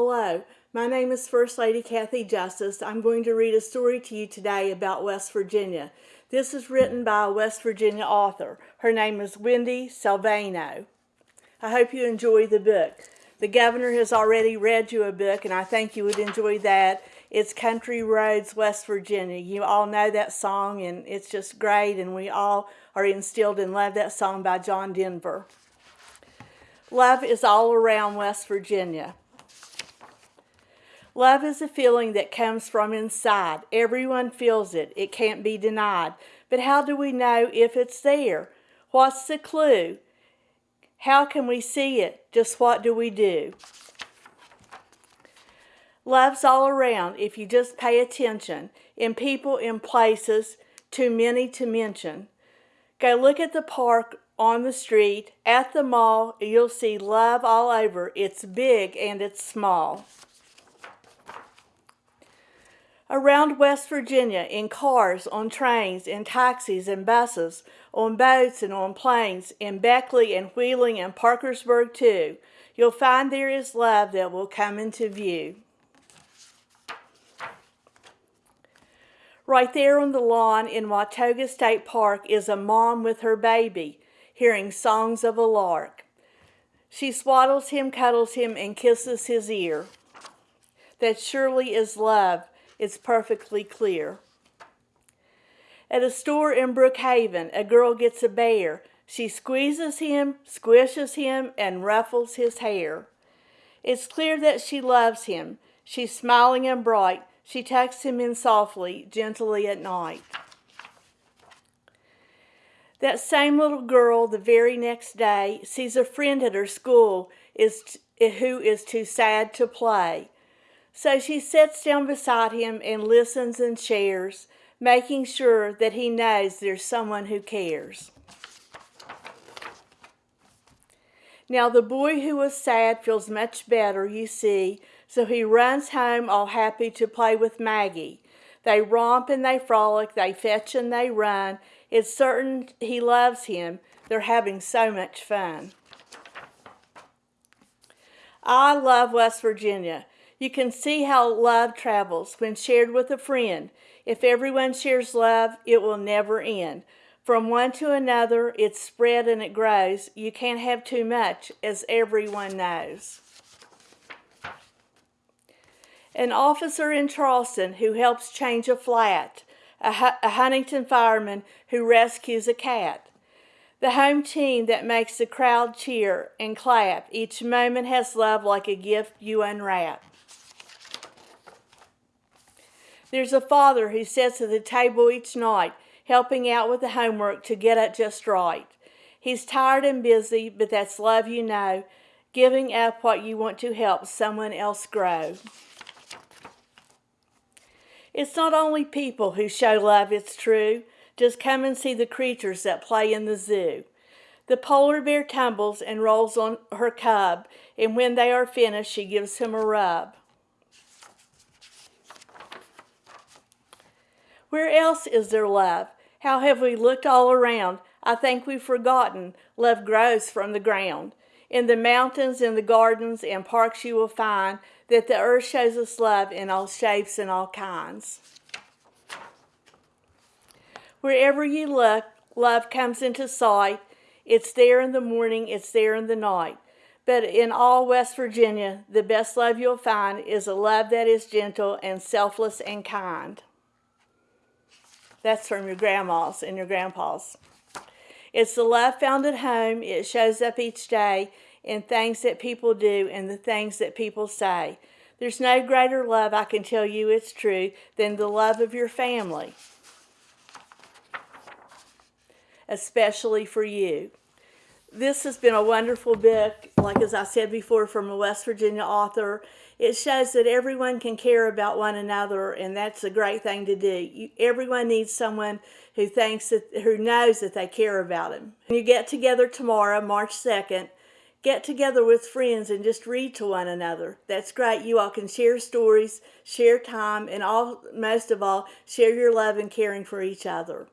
Hello, my name is First Lady Cathy Justice. I'm going to read a story to you today about West Virginia. This is written by a West Virginia author. Her name is Wendi Silvano. I hope you enjoy the book. The governor has already read you a book, and I think you would enjoy that. It's Country Roads, West Virginia. You all know that song, and it's just great, and we all are instilled and love that song by John Denver. Love is all around West Virginia. Love is a feeling that comes from inside. Everyone feels it. It can't be denied. But how do we know if it's there? What's the clue? How can we see it? Just what do we do? Love's all around if you just pay attention, in people, in places, too many to mention. Go look at the park, on the street, at the mall, you'll see love all over. It's big and it's small around West Virginia in cars, on trains, in taxis and buses, on boats and on planes, in Beckley and Wheeling and Parkersburg too. You'll find there is love that will come into view. Right there on the lawn in Watoga State Park is a mom with her baby, hearing songs of a lark. She swaddles him, cuddles him, and kisses his ear. That surely is love, is perfectly clear. At a store in Brookhaven, a girl gets a bear. She squeezes him, squishes him, and ruffles his hair. It's clear that she loves him. She's smiling and bright. She tucks him in softly, gently at night. That same little girl the very next day sees a friend at her school is, who is too sad to play. So she sits down beside him and listens and shares, making sure that he knows there's someone who cares. Now the boy who was sad feels much better, you see, so he runs home all happy to play with Maggie. They romp and they frolic, they fetch and they run. It's certain he loves him. They're having so much fun. I love West Virginia. You can see how love travels when shared with a friend. If everyone shares love, it will never end. From one to another, it's spread and it grows. You can't have too much, as everyone knows. An officer in Charleston who helps change a flat, a, a Huntington fireman who rescues a cat. The home team that makes the crowd cheer and clap. Each moment has love like a gift you unwrap. There's a father who sits at the table each night, helping out with the homework to get it just right. He's tired and busy, but that's love you know, giving up what you want to help someone else grow. It's not only people who show love, it's true. Just come and see the creatures that play in the zoo. The polar bear tumbles and rolls on her cub, and when they are finished, she gives him a rub. Where else is there love? How have we looked all around? I think we've forgotten love grows from the ground. In the mountains, in the gardens, and parks you will find that the earth shows us love in all shapes and all kinds. Wherever you look, love comes into sight. It's there in the morning, it's there in the night. But in all West Virginia, the best love you'll find is a love that is gentle and selfless and kind. That's from your grandmas and your grandpas. It's the love found at home. It shows up each day in things that people do and the things that people say. There's no greater love, I can tell you it's true, than the love of your family, especially for you. This has been a wonderful book, like as I said before, from a West Virginia author it shows that everyone can care about one another, and that's a great thing to do. You, everyone needs someone who thinks that, who knows that they care about them. When you get together tomorrow, March 2nd, get together with friends and just read to one another. That's great. You all can share stories, share time, and all most of all, share your love and caring for each other.